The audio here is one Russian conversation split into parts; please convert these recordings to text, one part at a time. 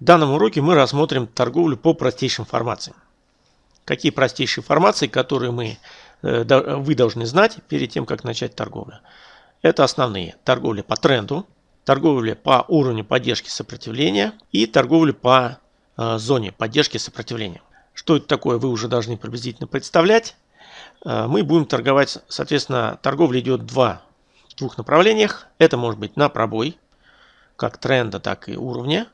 В данном уроке мы рассмотрим торговлю по простейшим формациям. Какие простейшие формации, которые мы, э, вы должны знать перед тем, как начать торговлю. Это основные. Торговля по тренду, торговля по уровню поддержки сопротивления и торговля по э, зоне поддержки сопротивления. Что это такое, вы уже должны приблизительно представлять. Э, мы будем торговать, соответственно, торговля идет два, в двух направлениях. Это может быть на пробой, как тренда, так и уровня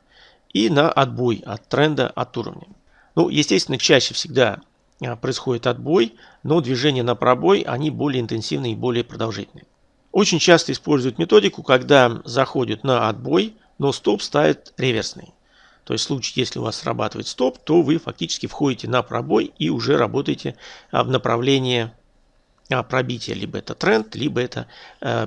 и на отбой от тренда, от уровня. Ну, естественно, чаще всегда а, происходит отбой, но движения на пробой, они более интенсивные и более продолжительные. Очень часто используют методику, когда заходят на отбой, но стоп ставит реверсный. То есть в случае, если у вас срабатывает стоп, то вы фактически входите на пробой и уже работаете а, в направлении а, пробития. Либо это тренд, либо это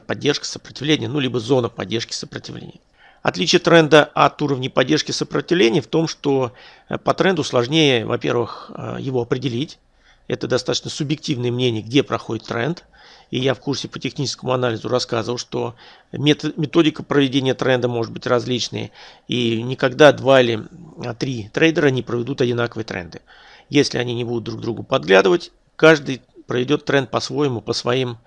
поддержка сопротивления, ну либо зона поддержки сопротивления. Отличие тренда от уровня поддержки сопротивления в том, что э, по тренду сложнее, во-первых, э, его определить. Это достаточно субъективное мнение, где проходит тренд. И я в курсе по техническому анализу рассказывал, что методика проведения тренда может быть различной. И никогда два или а, три трейдера не проведут одинаковые тренды. Если они не будут друг другу подглядывать, каждый проведет тренд по-своему, по своим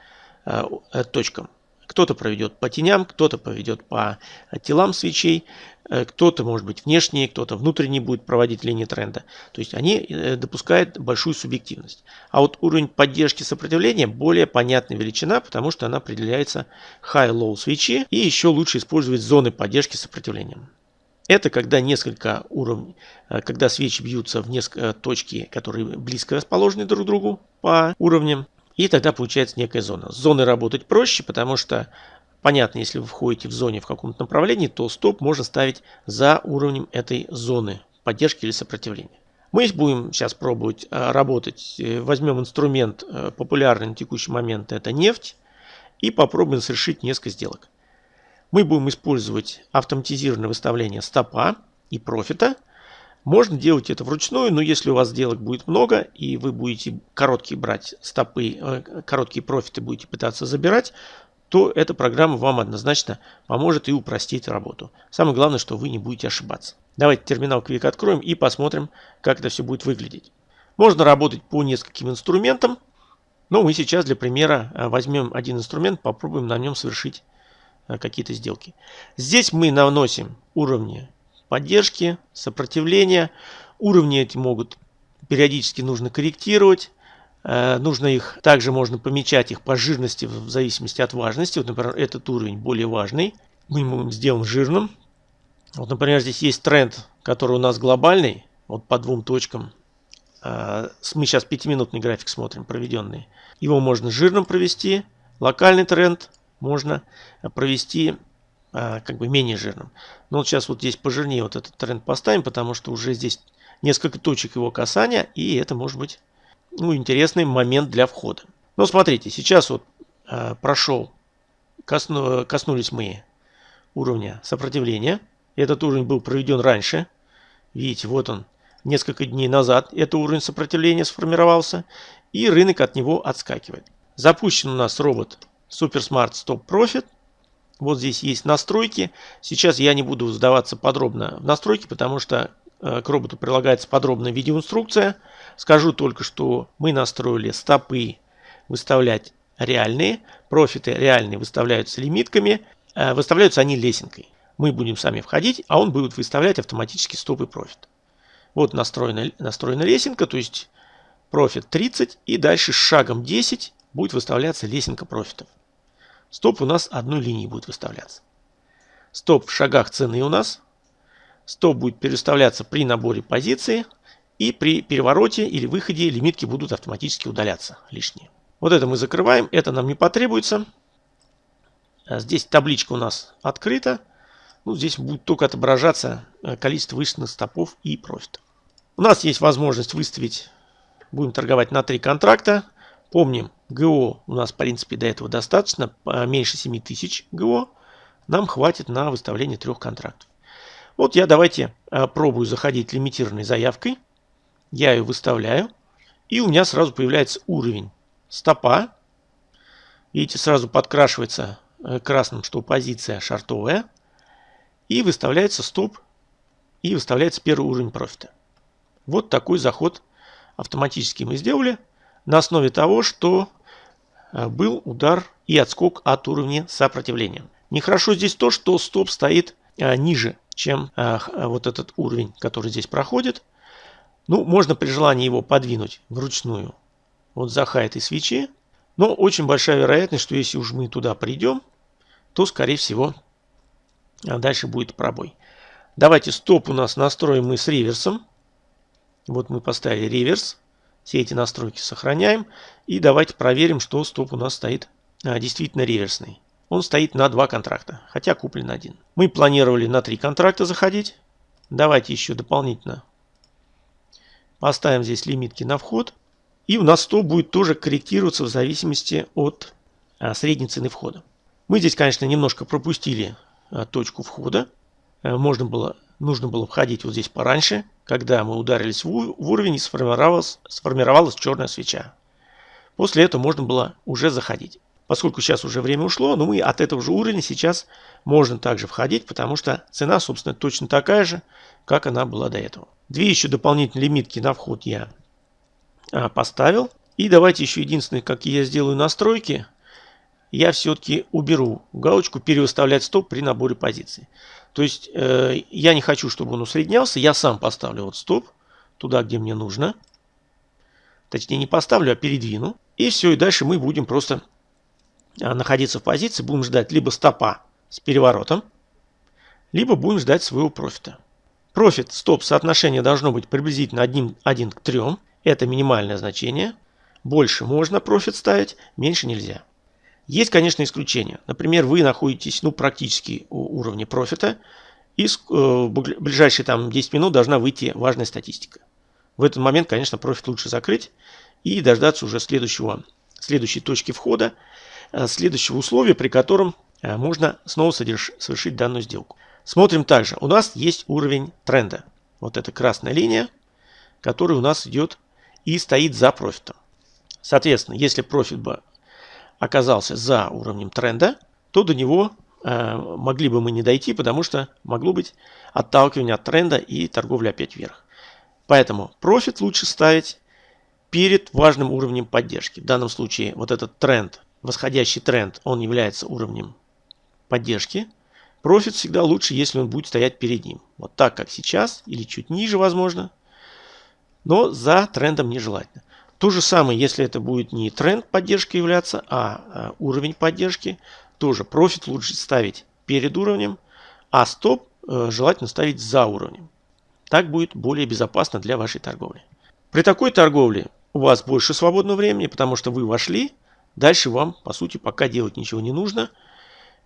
э, точкам. Кто-то проведет по теням, кто-то поведет по телам свечей, э, кто-то, может быть, внешний, кто-то внутренний будет проводить линии тренда. То есть они э, допускают большую субъективность. А вот уровень поддержки сопротивления более понятная величина, потому что она определяется high-low свечи и еще лучше использовать зоны поддержки сопротивления. Это когда несколько уровней, э, когда свечи бьются в несколько точки, которые близко расположены друг к другу по уровням. И тогда получается некая зона. С зоной работать проще, потому что понятно, если вы входите в зоне в каком-то направлении, то стоп можно ставить за уровнем этой зоны поддержки или сопротивления. Мы будем сейчас пробовать э, работать. Э, возьмем инструмент э, популярный на текущий момент, это нефть, и попробуем совершить несколько сделок. Мы будем использовать автоматизированное выставление стопа и профита – можно делать это вручную, но если у вас сделок будет много, и вы будете короткие брать стопы, э, короткие профиты будете пытаться забирать, то эта программа вам однозначно поможет и упростит работу. Самое главное, что вы не будете ошибаться. Давайте терминал Quick откроем и посмотрим, как это все будет выглядеть. Можно работать по нескольким инструментам, но мы сейчас для примера э, возьмем один инструмент, попробуем на нем совершить э, какие-то сделки. Здесь мы наносим уровни поддержки, сопротивления. Уровни эти могут периодически нужно корректировать. Э, нужно их, также можно помечать их по жирности в зависимости от важности. Вот, например, этот уровень более важный. Мы ему сделаем жирным. Вот, например, здесь есть тренд, который у нас глобальный. Вот по двум точкам. Э, мы сейчас пятиминутный график смотрим, проведенный. Его можно жирным провести. Локальный тренд можно провести как бы менее жирным. Но вот сейчас вот здесь пожирнее вот этот тренд поставим, потому что уже здесь несколько точек его касания, и это может быть ну, интересный момент для входа. Но смотрите, сейчас вот э, прошел, косну, коснулись мы уровня сопротивления. Этот уровень был проведен раньше. Видите, вот он, несколько дней назад этот уровень сопротивления сформировался, и рынок от него отскакивает. Запущен у нас робот SuperSmart Stop Profit – вот здесь есть настройки. Сейчас я не буду сдаваться подробно в настройки, потому что э, к роботу прилагается подробная видеоинструкция. Скажу только, что мы настроили стопы выставлять реальные, профиты реальные выставляются лимитками, э, выставляются они лесенкой. Мы будем сами входить, а он будет выставлять автоматически стоп и профит. Вот настроена, настроена лесенка, то есть профит 30 и дальше шагом 10 будет выставляться лесенка профитов. Стоп у нас одной линией будет выставляться. Стоп в шагах цены у нас. Стоп будет переставляться при наборе позиции. И при перевороте или выходе лимитки будут автоматически удаляться лишние. Вот это мы закрываем. Это нам не потребуется. А здесь табличка у нас открыта. Ну, здесь будет только отображаться э, количество вышленных стопов и профитов. У нас есть возможность выставить, будем торговать на три контракта. Помним, ГО у нас, в принципе, до этого достаточно. Меньше 7000 ГО нам хватит на выставление трех контрактов. Вот я давайте э, пробую заходить лимитированной заявкой. Я ее выставляю. И у меня сразу появляется уровень стопа. Видите, сразу подкрашивается э, красным, что позиция шартовая. И выставляется стоп и выставляется первый уровень профита. Вот такой заход автоматически мы сделали на основе того, что был удар и отскок от уровня сопротивления. Нехорошо здесь то, что стоп стоит э, ниже, чем э, вот этот уровень, который здесь проходит. Ну, можно при желании его подвинуть вручную вот за хай этой свечи. Но очень большая вероятность, что если уж мы туда придем, то, скорее всего, дальше будет пробой. Давайте стоп у нас настроим мы с реверсом. Вот мы поставили реверс. Все эти настройки сохраняем. И давайте проверим, что стоп у нас стоит а, действительно реверсный. Он стоит на два контракта, хотя куплен один. Мы планировали на три контракта заходить. Давайте еще дополнительно поставим здесь лимитки на вход. И у нас стоп будет тоже корректироваться в зависимости от а, средней цены входа. Мы здесь, конечно, немножко пропустили а, точку входа. А, можно было, нужно было входить вот здесь пораньше, когда мы ударились в, уровень сформировалась, сформировалась черная свеча. После этого можно было уже заходить. Поскольку сейчас уже время ушло, но мы от этого же уровня сейчас можно также входить, потому что цена, собственно, точно такая же, как она была до этого. Две еще дополнительные лимитки на вход я а, поставил. И давайте еще единственное, как я сделаю настройки, я все-таки уберу галочку «Перевыставлять стоп при наборе позиций». То есть э, я не хочу, чтобы он усреднялся, я сам поставлю вот стоп туда, где мне нужно. Точнее не поставлю, а передвину. И все, и дальше мы будем просто а, находиться в позиции, будем ждать либо стопа с переворотом, либо будем ждать своего профита. Профит, стоп, соотношение должно быть приблизительно 1, 1 к 3. Это минимальное значение. Больше можно профит ставить, меньше нельзя. Есть, конечно, исключения. Например, вы находитесь ну, практически у уровня профита, и в э, ближайшие там, 10 минут должна выйти важная статистика. В этот момент, конечно, профит лучше закрыть и дождаться уже следующего, следующей точки входа, э, следующего условия, при котором э, можно снова совершить данную сделку. Смотрим также. У нас есть уровень тренда. Вот эта красная линия, которая у нас идет и стоит за профитом. Соответственно, если профит бы оказался за уровнем тренда, то до него э, могли бы мы не дойти, потому что могло быть отталкивание от тренда и торговля опять вверх. Поэтому профит лучше ставить перед важным уровнем поддержки. В данном случае вот этот тренд, восходящий тренд, он является уровнем поддержки. Профит всегда лучше, если он будет стоять перед ним. Вот так, как сейчас, или чуть ниже, возможно но за трендом нежелательно. То же самое, если это будет не тренд поддержки являться, а, а уровень поддержки, тоже профит лучше ставить перед уровнем, а стоп э, желательно ставить за уровнем. Так будет более безопасно для вашей торговли. При такой торговле у вас больше свободного времени, потому что вы вошли, дальше вам, по сути, пока делать ничего не нужно.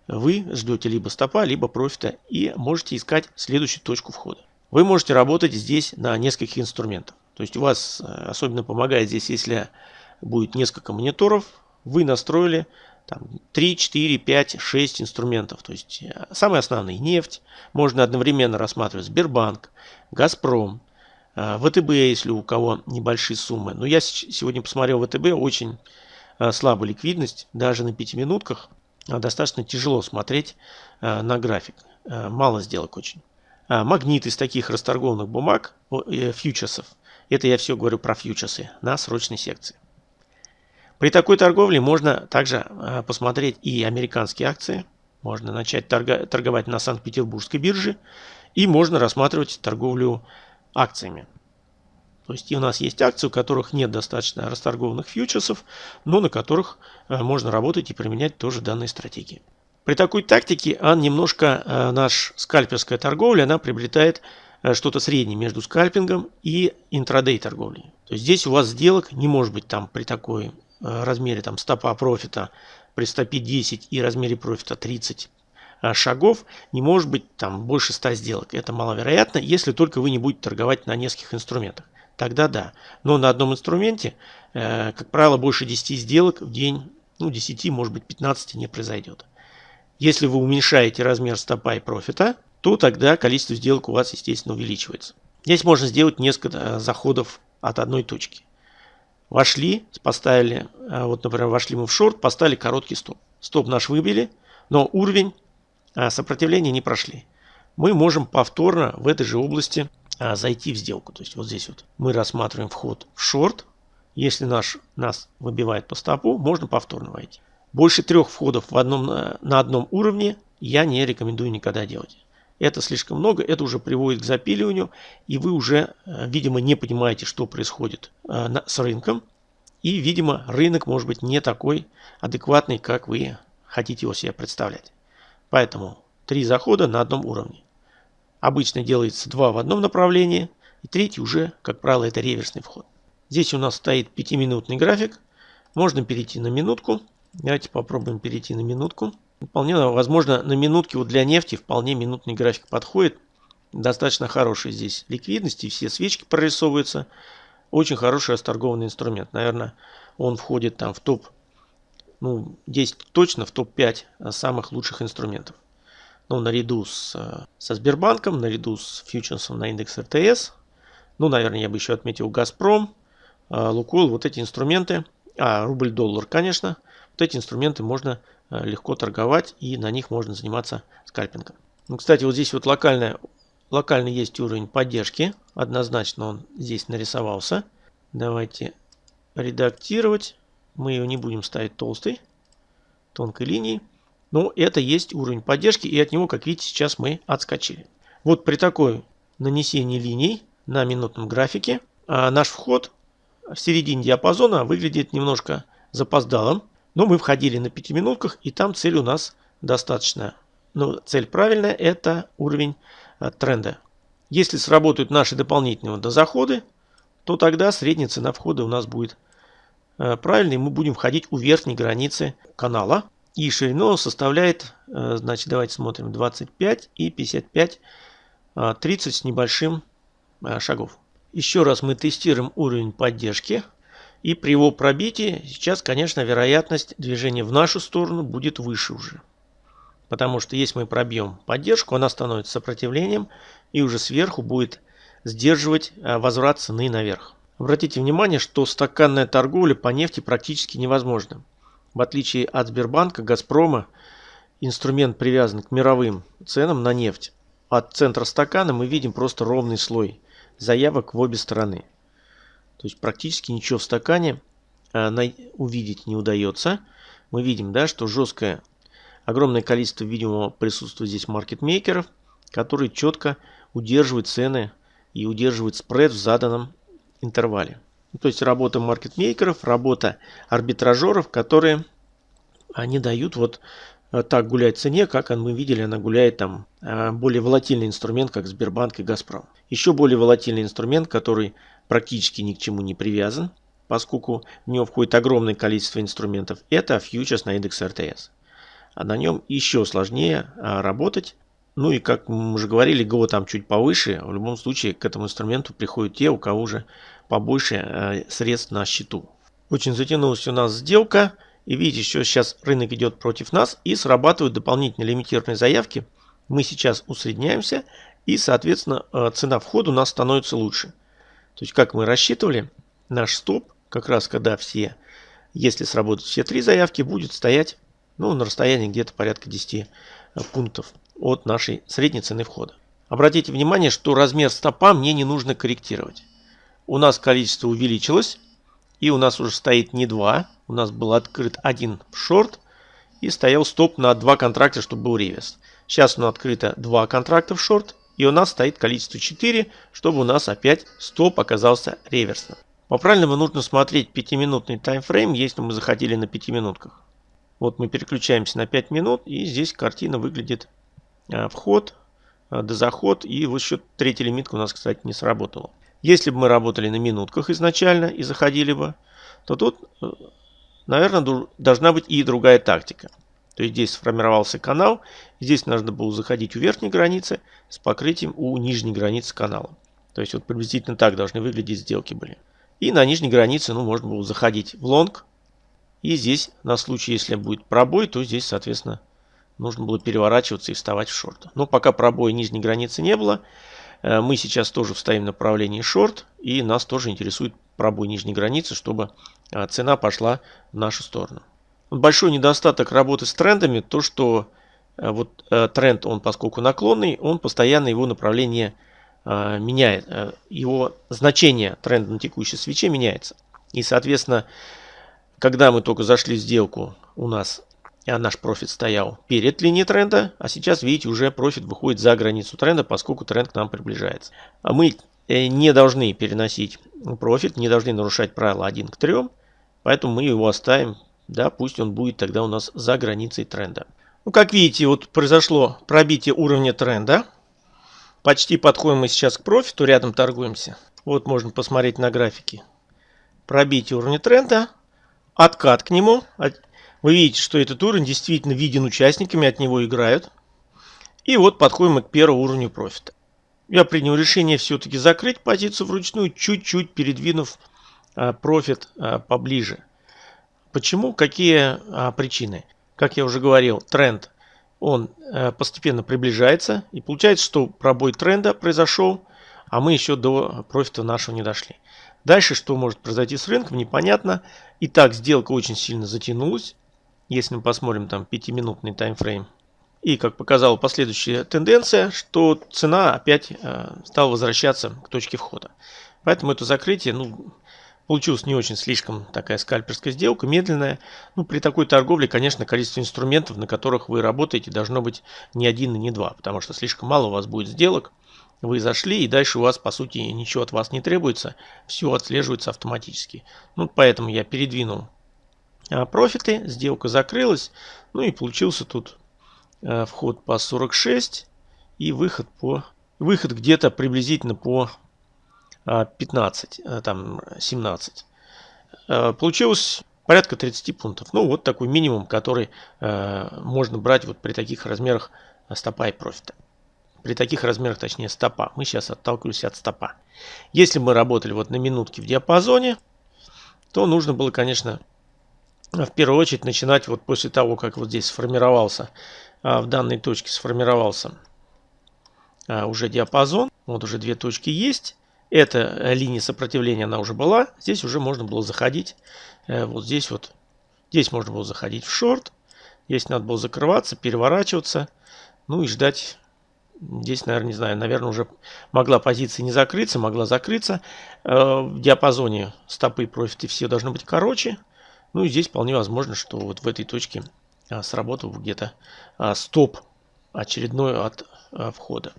Вы ждете либо стопа, либо профита и можете искать следующую точку входа. Вы можете работать здесь на нескольких инструментах. То есть у вас э, особенно помогает здесь, если будет несколько мониторов, вы настроили там, 3, 4, 5, 6 инструментов. То есть э, самые основные нефть, можно одновременно рассматривать Сбербанк, Газпром, э, ВТБ, если у кого небольшие суммы. Но я сегодня посмотрел ВТБ, очень слабая ликвидность, даже на 5 минутках достаточно тяжело смотреть на график. Мало сделок очень. Магнит из таких расторгованных бумаг, фьючерсов, это я все говорю про фьючерсы на срочной секции. При такой торговле можно также а, посмотреть и американские акции. Можно начать торговать на Санкт-Петербургской бирже. И можно рассматривать торговлю акциями. То есть и у нас есть акции, у которых нет достаточно расторгованных фьючерсов, но на которых а, можно работать и применять тоже данные стратегии. При такой тактике а немножко наш скальперская торговля, она приобретает что-то среднее между скальпингом и интрадей торговлей. То есть здесь у вас сделок не может быть там при такой э, размере там стопа профита при стопе 10 и размере профита 30 э, шагов не может быть там больше 100 сделок. Это маловероятно, если только вы не будете торговать на нескольких инструментах. Тогда да. Но на одном инструменте, как правило, больше 10 сделок в день, ну 10, может быть 15 не произойдет. Если вы уменьшаете размер стопа и профита, то тогда количество сделок у вас, естественно, увеличивается. Здесь можно сделать несколько э, заходов от одной точки. Вошли, поставили, э, вот, например, вошли мы в шорт, поставили короткий стоп. Стоп наш выбили, но уровень э, сопротивления не прошли. мы можем повторно в этой же области зайти в сделку. То есть вот здесь вот мы рассматриваем вход в шорт. Если наш, нас выбивает по стопу, можно повторно войти. Больше трех входов в одном, на одном уровне я не рекомендую никогда делать. Это слишком много, это уже приводит к запиливанию, и вы уже, э, видимо, не понимаете, что происходит э, с рынком. И, видимо, рынок может быть не такой адекватный, как вы хотите его себе представлять. Поэтому три захода на одном уровне. Обычно делается два в одном направлении, и третий уже, как правило, это реверсный вход. Здесь у нас стоит пятиминутный график. Можно перейти на минутку. Давайте попробуем перейти на минутку. Вполне возможно, на минутке вот для нефти вполне минутный график подходит. Достаточно хороший здесь ликвидности, все свечки прорисовываются. Очень хороший расторгованный инструмент. Наверное, он входит там в топ, ну, 10 точно, в топ-5 самых лучших инструментов ну, наряду с, э, со Сбербанком, наряду с фьючерсом на индекс РТС. Ну, наверное, я бы еще отметил Газпром, э, Лукойл, вот эти инструменты, а рубль-доллар, конечно, вот эти инструменты можно э, легко торговать и на них можно заниматься скальпингом. Ну, кстати, вот здесь вот локальная, локально есть уровень поддержки, однозначно он здесь нарисовался. Давайте редактировать, мы ее не будем ставить толстой, тонкой линией. Но это есть уровень поддержки, и от него, как видите, сейчас мы отскочили. Вот при такой нанесении линий на минутном графике а наш вход в середине диапазона выглядит немножко запоздалым. Но мы входили на 5 минутках, и там цель у нас достаточно. Но цель правильная, это уровень а, тренда. Если сработают наши дополнительные дозаходы, то тогда средняя цена входа у нас будет а, правильной. Мы будем входить у верхней границы канала. И ширину составляет, э, значит, давайте смотрим, 25 и 55, 30 а, с небольшим шагов. Еще раз мы тестируем уровень поддержки. И при его пробитии сейчас, конечно, вероятность движения в нашу сторону будет выше уже. Потому что если мы пробьем поддержку, она становится сопротивлением и уже сверху будет сдерживать а, возврат цены наверх. Обратите внимание, что стаканная торговля по нефти практически невозможна. В отличие от Сбербанка, Газпрома, инструмент привязан к мировым ценам на нефть. От центра стакана мы видим просто ровный слой заявок в обе стороны. То есть практически ничего в стакане а, увидеть не удается. Мы видим, да, что жесткое, огромное количество видимого присутствия здесь маркетмейкеров, которые четко удерживают цены и удерживают спред в заданном интервале. То есть работа маркетмейкеров, работа арбитражеров, которые они дают вот э, так гулять цене, как мы видели, она гуляет там э, более волатильный инструмент, как Сбербанк и Газпром. Еще более волатильный инструмент, который практически ни к чему не привязан, поскольку в него входит огромное количество инструментов, это фьючерс на индекс РТС. А на нем еще сложнее а, работать. Ну и как мы уже говорили, ГО там чуть повыше. В любом случае к этому инструменту приходят те, у кого уже побольше э, средств на счету. Очень затянулась у нас сделка. И видите, что сейчас рынок идет против нас и срабатывают дополнительные лимитированные заявки. Мы сейчас усредняемся и, соответственно, э, цена входа у нас становится лучше. То есть, как мы рассчитывали, наш стоп, как раз когда все, если сработают все три заявки, будет стоять ну, на расстоянии где-то порядка 10 э, пунктов от нашей средней цены входа. Обратите внимание, что размер стопа мне не нужно корректировать у нас количество увеличилось. И у нас уже стоит не 2. У нас был открыт один шорт. И стоял стоп на два контракта, чтобы был реверс. Сейчас у нас открыто два контракта в шорт. И у нас стоит количество 4, чтобы у нас опять стоп оказался реверсным. По-правильному нужно смотреть 5-минутный таймфрейм, если мы заходили на 5 минутках. Вот мы переключаемся на 5 минут, и здесь картина выглядит а, вход, а, дозаход, и вот еще третья лимитка у нас, кстати, не сработала. Если бы мы работали на минутках изначально и заходили бы, то тут, э, наверное, должна быть и другая тактика. То есть здесь сформировался канал, здесь нужно было заходить у верхней границы с покрытием у нижней границы канала. То есть вот приблизительно так должны выглядеть сделки были. И на нижней границе ну, можно было заходить в лонг. И здесь на случай, если будет пробой, то здесь, соответственно, нужно было переворачиваться и вставать в шорт. Но пока пробоя нижней границы не было, Э, мы сейчас тоже вставим направление шорт, и нас тоже интересует пробой нижней границы, чтобы э, цена пошла в нашу сторону. Большой недостаток работы с трендами, то что вот тренд, он поскольку наклонный, он постоянно его направление меняет. Его значение тренда на текущей свече меняется. И, соответственно, когда мы только зашли в сделку, у нас а наш профит стоял перед линией тренда, а сейчас, видите, уже профит выходит за границу тренда, поскольку тренд к нам приближается. А мы э, не должны переносить профит, не должны нарушать правило 1 к 3, поэтому мы его оставим, да, пусть он будет тогда у нас за границей тренда. Ну, как видите, вот произошло пробитие уровня тренда. Почти подходим мы сейчас к профиту, рядом торгуемся. Вот можно посмотреть на графике. Пробитие уровня тренда, откат к нему, вы видите, что этот уровень действительно виден участниками, от него играют. И вот подходим мы к первому уровню профита. Я принял решение все-таки закрыть позицию вручную, чуть-чуть передвинув а, профит а, поближе. Почему? Какие а, причины? Как я уже говорил, тренд он а, постепенно приближается. И получается, что пробой тренда произошел, а мы еще до профита нашего не дошли. Дальше, что может произойти с рынком, непонятно. Итак, сделка очень сильно затянулась. Если мы посмотрим там 5-минутный таймфрейм. И как показала последующая тенденция, что цена опять э, стала возвращаться к точке входа. Поэтому это закрытие, ну, получилось не очень слишком такая скальперская сделка, медленная. Ну, при такой торговле, конечно, количество инструментов, на которых вы работаете, должно быть не один и не два, потому что слишком мало у вас будет сделок. Вы зашли, и дальше у вас, по сути, ничего от вас не требуется, все отслеживается автоматически. Ну, поэтому я передвинул а, профиты, сделка закрылась, ну и получился тут а, вход по 46 и выход по выход где-то приблизительно по 15, а, там 17. Получилось порядка 30 пунктов. Ну вот такой минимум, который можно брать вот при таких размерах стопа и профита. При таких размерах, точнее стопа. Мы сейчас отталкиваемся от стопа. Если мы работали вот на минутке в диапазоне, то нужно было, конечно, в первую очередь начинать вот после того, как вот здесь сформировался, а, в данной точке сформировался а, уже диапазон. Вот уже две точки есть. Эта э, линия сопротивления, она уже была. Здесь уже можно было заходить. Э, вот здесь вот. Здесь можно было заходить в шорт. Здесь надо было закрываться, переворачиваться. Ну и ждать. Здесь, наверное, не знаю, наверное, уже могла позиция не закрыться, могла закрыться. Э, в диапазоне стопы профиты все должны быть короче. Ну и здесь вполне возможно, что вот в этой точке а, сработал где-то а, стоп очередной от а, входа.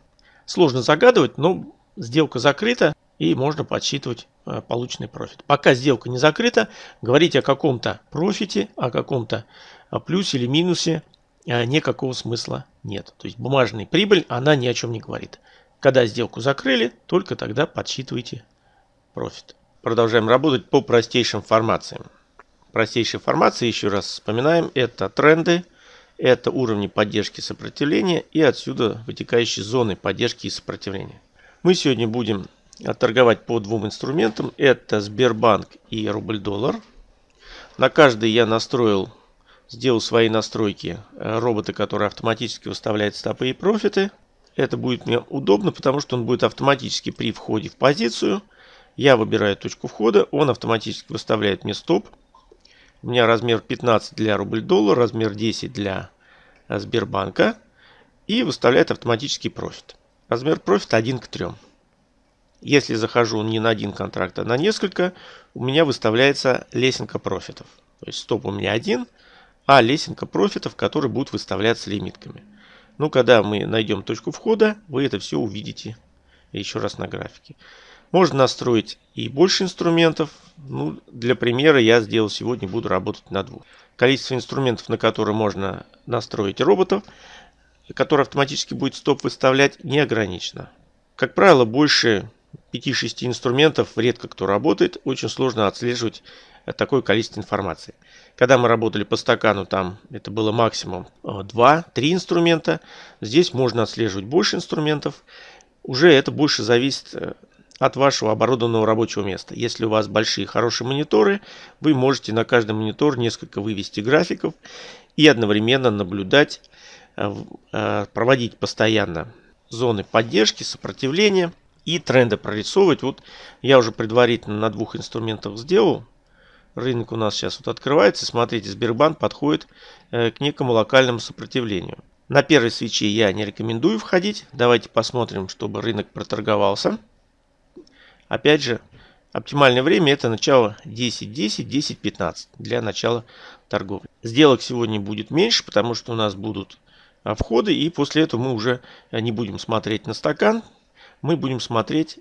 Сложно загадывать, но сделка закрыта и можно подсчитывать а, полученный профит. Пока сделка не закрыта, говорить о каком-то профите, о каком-то а, плюсе или минусе а, никакого смысла нет. То есть бумажная прибыль, она ни о чем не говорит. Когда сделку закрыли, только тогда подсчитывайте профит. Продолжаем работать по простейшим формациям простейшей формации, еще раз вспоминаем, это тренды, это уровни поддержки и сопротивления и отсюда вытекающие зоны поддержки и сопротивления. Мы сегодня будем торговать по двум инструментам. Это Сбербанк и рубль-доллар. На каждый я настроил, сделал свои настройки э, робота, который автоматически выставляет стопы и профиты. Это будет мне удобно, потому что он будет автоматически при входе в позицию. Я выбираю точку входа, он автоматически выставляет мне стоп. У меня размер 15 для рубль-доллар, размер 10 для э, Сбербанка. И выставляет автоматический профит. Размер профита 1 к 3. Если захожу не на один контракт, а на несколько, у меня выставляется лесенка профитов. То есть стоп у меня один, а лесенка профитов, которые будут выставляться лимитками. Ну, когда мы найдем точку входа, вы это все увидите еще раз на графике. Можно настроить и больше инструментов. Ну, для примера я сделал сегодня, буду работать на двух. Количество инструментов, на которые можно настроить роботов, который автоматически будет стоп выставлять, не ограничено. Как правило, больше 5-6 инструментов редко кто работает. Очень сложно отслеживать такое количество информации. Когда мы работали по стакану, там это было максимум 2-3 инструмента. Здесь можно отслеживать больше инструментов. Уже это больше зависит э, от вашего оборудованного рабочего места. Если у вас большие хорошие мониторы, вы можете на каждый монитор несколько вывести графиков и одновременно наблюдать, э, э, проводить постоянно зоны поддержки, сопротивления и тренды прорисовывать. Вот я уже предварительно на двух инструментах сделал. Рынок у нас сейчас вот открывается. Смотрите, Сбербанк подходит э, к некому локальному сопротивлению. На первой свече я не рекомендую входить. Давайте посмотрим, чтобы рынок проторговался. Опять же, оптимальное время это начало 10.10, 10.15 для начала торговли. Сделок сегодня будет меньше, потому что у нас будут входы. И после этого мы уже не будем смотреть на стакан. Мы будем смотреть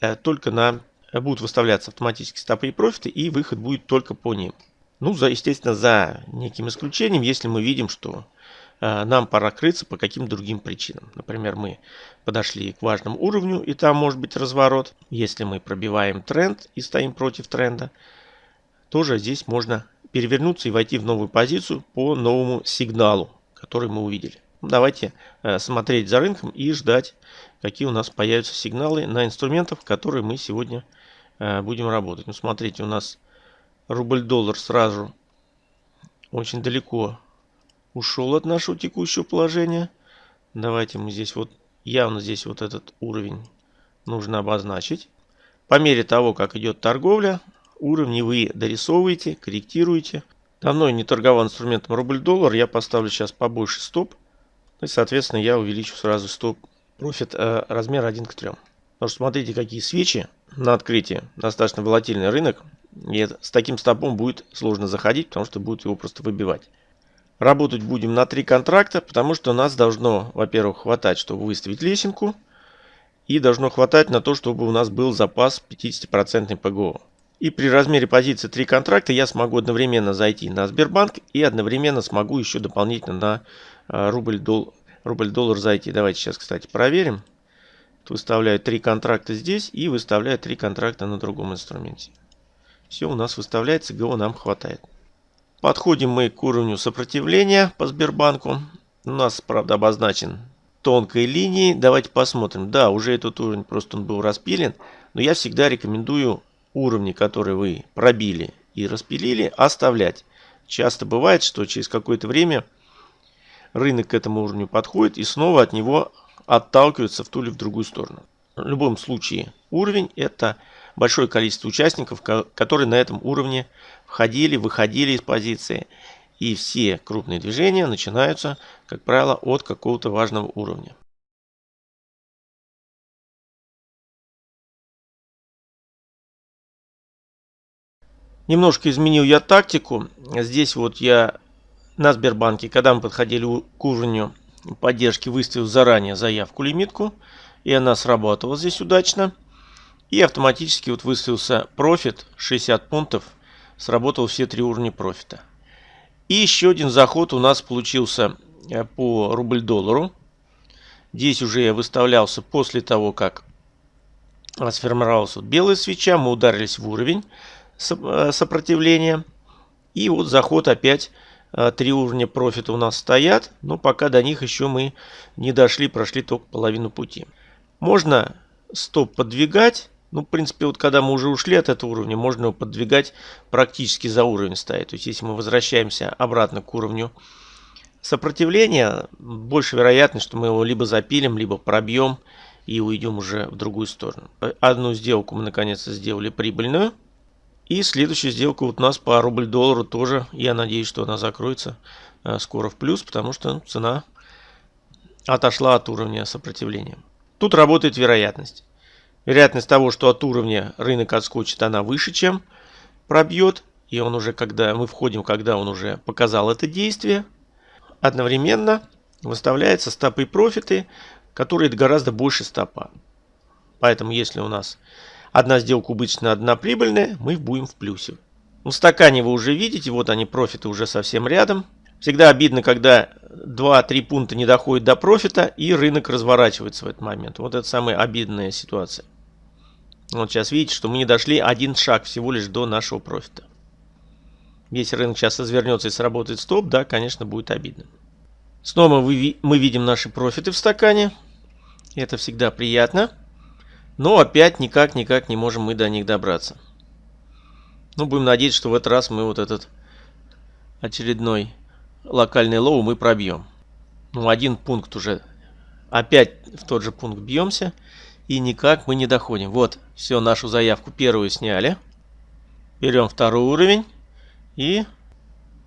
э, только на... Будут выставляться автоматически стопы и профиты. И выход будет только по ним. Ну, за, естественно, за неким исключением, если мы видим, что э, нам пора крыться по каким-то другим причинам. Например, мы подошли к важному уровню, и там может быть разворот. Если мы пробиваем тренд и стоим против тренда, тоже здесь можно перевернуться и войти в новую позицию по новому сигналу, который мы увидели. Давайте э, смотреть за рынком и ждать, какие у нас появятся сигналы на инструментах, которые мы сегодня э, будем работать. Ну, смотрите, у нас рубль-доллар сразу очень далеко ушел от нашего текущего положения. Давайте мы здесь вот, явно здесь вот этот уровень нужно обозначить. По мере того, как идет торговля, уровни вы дорисовываете, корректируете. Давно не торговал инструментом рубль-доллар, я поставлю сейчас побольше стоп. И, соответственно, я увеличу сразу стоп профит э, размер 1 к 3. Потому что смотрите, какие свечи на открытии. Достаточно волатильный рынок. И с таким стопом будет сложно заходить, потому что будет его просто выбивать. Работать будем на три контракта, потому что нас должно, во-первых, хватать, чтобы выставить лесенку. И должно хватать на то, чтобы у нас был запас 50% ПГО. И при размере позиции 3 контракта я смогу одновременно зайти на Сбербанк и одновременно смогу еще дополнительно на э, рубль-доллар рубль -доллар зайти. Давайте сейчас, кстати, проверим. Выставляю 3 контракта здесь и выставляю 3 контракта на другом инструменте. Все у нас выставляется, ГО нам хватает. Подходим мы к уровню сопротивления по Сбербанку. У нас, правда, обозначен тонкой линией. Давайте посмотрим. Да, уже этот уровень просто он был распилен. Но я всегда рекомендую уровни, которые вы пробили и распилили, оставлять. Часто бывает, что через какое-то время рынок к этому уровню подходит и снова от него отталкивается в ту или в другую сторону. В любом случае уровень это большое количество участников, которые на этом уровне входили, выходили из позиции. И все крупные движения начинаются, как правило, от какого-то важного уровня. Немножко изменил я тактику. Здесь вот я на Сбербанке, когда мы подходили к уровню поддержки, выставил заранее заявку лимитку. И она сработала здесь удачно. И автоматически вот выставился профит 60 пунктов. Сработал все три уровня профита. И еще один заход у нас получился э, по рубль-доллару. Здесь уже я выставлялся после того, как сформировалась вот белая свеча. Мы ударились в уровень э, сопротивления. И вот заход опять э, три уровня профита у нас стоят. Но пока до них еще мы не дошли, прошли только половину пути. Можно стоп подвигать ну, в принципе, вот когда мы уже ушли от этого уровня, можно его подвигать практически за уровень ставить. То есть, если мы возвращаемся обратно к уровню сопротивления, больше вероятность, что мы его либо запилим, либо пробьем и уйдем уже в другую сторону. Одну сделку мы наконец-то сделали прибыльную. И следующая сделка вот у нас по рубль-доллару тоже. Я надеюсь, что она закроется э, скоро в плюс, потому что цена отошла от уровня сопротивления. Тут работает вероятность. Вероятность того, что от уровня рынок отскочит, она выше, чем пробьет. И он уже, когда мы входим, когда он уже показал это действие, одновременно выставляются стопы и профиты, которые гораздо больше стопа. Поэтому, если у нас одна сделка убыточная, одна прибыльная, мы будем в плюсе. В стакане вы уже видите, вот они, профиты уже совсем рядом. Всегда обидно, когда 2-3 пункта не доходит до профита и рынок разворачивается в этот момент. Вот это самая обидная ситуация. Вот сейчас видите, что мы не дошли один шаг всего лишь до нашего профита. Если рынок сейчас развернется и сработает стоп, да, конечно, будет обидно. Снова мы видим наши профиты в стакане. Это всегда приятно. Но опять никак-никак не можем мы до них добраться. Ну, будем надеяться, что в этот раз мы вот этот очередной локальный low мы пробьем. Ну, один пункт уже. Опять в тот же пункт бьемся. И никак мы не доходим. Вот, все, нашу заявку первую сняли. Берем второй уровень. И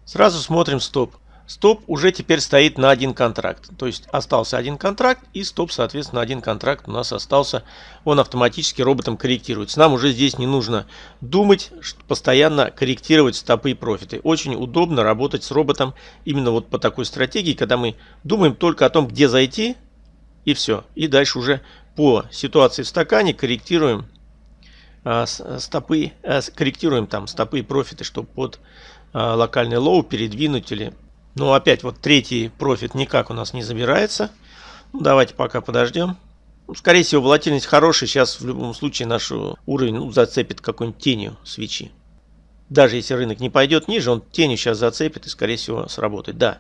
сразу смотрим стоп. Стоп уже теперь стоит на один контракт. То есть остался один контракт и стоп, соответственно, один контракт у нас остался. Он автоматически роботом корректируется. Нам уже здесь не нужно думать, постоянно корректировать стопы и профиты. Очень удобно работать с роботом именно вот по такой стратегии, когда мы думаем только о том, где зайти и все. И дальше уже по ситуации в стакане корректируем а, стопы, а, корректируем там стопы и профиты, чтобы под а, локальный low передвинуть или ну, опять вот третий профит никак у нас не забирается. Ну, давайте пока подождем. Ну, скорее всего, волатильность хорошая. Сейчас в любом случае наш уровень ну, зацепит какой-нибудь тенью свечи. Даже если рынок не пойдет ниже, он тенью сейчас зацепит и, скорее всего, сработает. Да.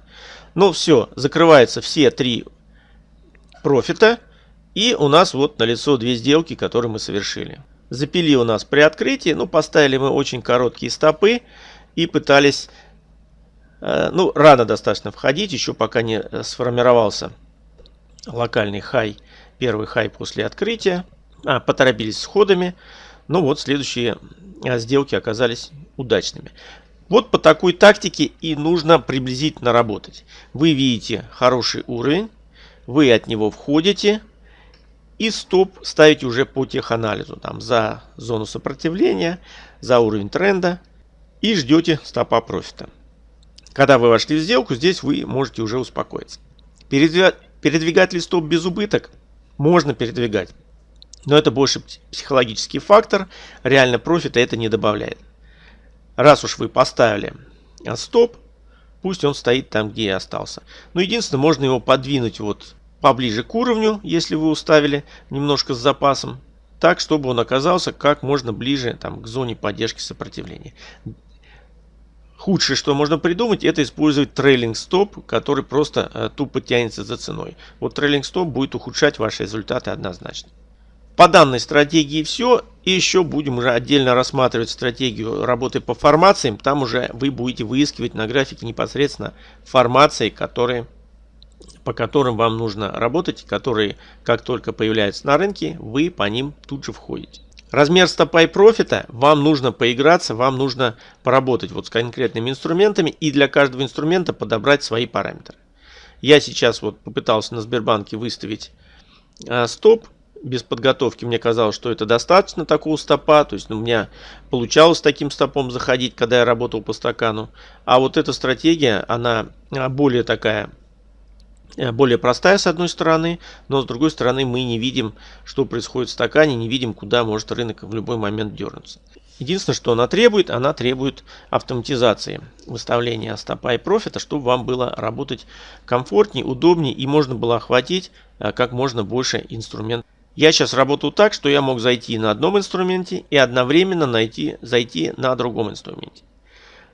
Ну, все. Закрываются все три профита. И у нас вот налицо две сделки, которые мы совершили. Запили у нас при открытии. Ну, поставили мы очень короткие стопы и пытались ну, рано достаточно входить, еще пока не э, сформировался локальный хай, первый хай после открытия. А, поторопились с ходами. Ну вот, следующие э, сделки оказались удачными. Вот по такой тактике и нужно приблизительно работать. Вы видите хороший уровень, вы от него входите и стоп ставите уже по теханализу. Там за зону сопротивления, за уровень тренда и ждете стопа профита. Когда вы вошли в сделку, здесь вы можете уже успокоиться. Передвигать ли стоп без убыток? Можно передвигать. Но это больше психологический фактор. Реально профита это не добавляет. Раз уж вы поставили а, стоп, пусть он стоит там, где и остался. Но единственное, можно его подвинуть вот поближе к уровню, если вы уставили немножко с запасом. Так, чтобы он оказался как можно ближе там, к зоне поддержки сопротивления. Худшее, что можно придумать, это использовать трейлинг стоп, который просто э, тупо тянется за ценой. Вот трейлинг стоп будет ухудшать ваши результаты однозначно. По данной стратегии все. И еще будем уже отдельно рассматривать стратегию работы по формациям. Там уже вы будете выискивать на графике непосредственно формации, которые, по которым вам нужно работать, которые как только появляются на рынке, вы по ним тут же входите. Размер стопа и профита вам нужно поиграться, вам нужно поработать вот с конкретными инструментами и для каждого инструмента подобрать свои параметры. Я сейчас вот попытался на Сбербанке выставить э, стоп без подготовки. Мне казалось, что это достаточно такого стопа. То есть ну, у меня получалось таким стопом заходить, когда я работал по стакану. А вот эта стратегия, она а, более такая более простая с одной стороны, но с другой стороны мы не видим, что происходит в стакане, не видим, куда может рынок в любой момент дернуться. Единственное, что она требует, она требует автоматизации выставления стопа и профита, чтобы вам было работать комфортнее, удобнее и можно было охватить э, как можно больше инструментов. Я сейчас работаю так, что я мог зайти на одном инструменте и одновременно найти, зайти на другом инструменте.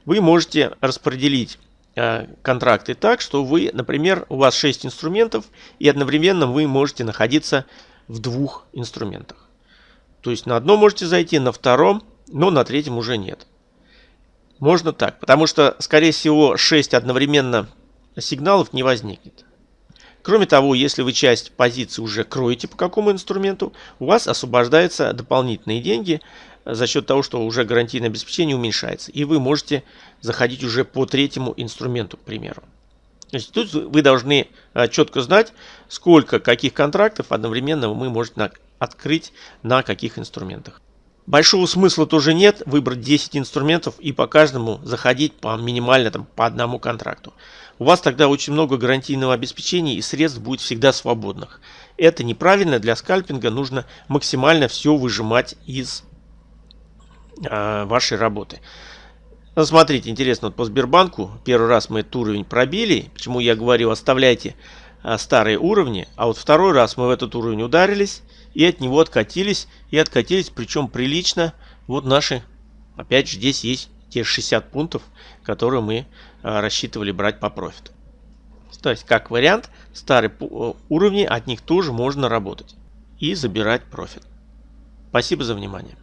Вы можете распределить Э, контракты так, что вы, например, у вас 6 инструментов и одновременно вы можете находиться в двух инструментах. То есть на одном можете зайти, на втором, но на третьем уже нет. Можно так, потому что, скорее всего, 6 одновременно сигналов не возникнет. Кроме того, если вы часть позиции уже кроете по какому инструменту, у вас освобождаются дополнительные деньги за счет того, что уже гарантийное обеспечение уменьшается. И вы можете заходить уже по третьему инструменту, к примеру. То есть тут вы должны а, четко знать, сколько каких контрактов одновременно мы можем открыть на каких инструментах. Большого смысла тоже нет выбрать 10 инструментов и по каждому заходить по минимально там, по одному контракту. У вас тогда очень много гарантийного обеспечения и средств будет всегда свободных. Это неправильно для скальпинга, нужно максимально все выжимать из э, вашей работы. Ну, смотрите, интересно, вот по Сбербанку первый раз мы этот уровень пробили. Почему я говорю, оставляйте а, старые уровни. А вот второй раз мы в этот уровень ударились и от него откатились. И откатились, причем прилично. Вот наши, опять же, здесь есть те 60 пунктов, которые мы а, рассчитывали брать по профиту. То есть, как вариант, старые уровни, от них тоже можно работать и забирать профит. Спасибо за внимание.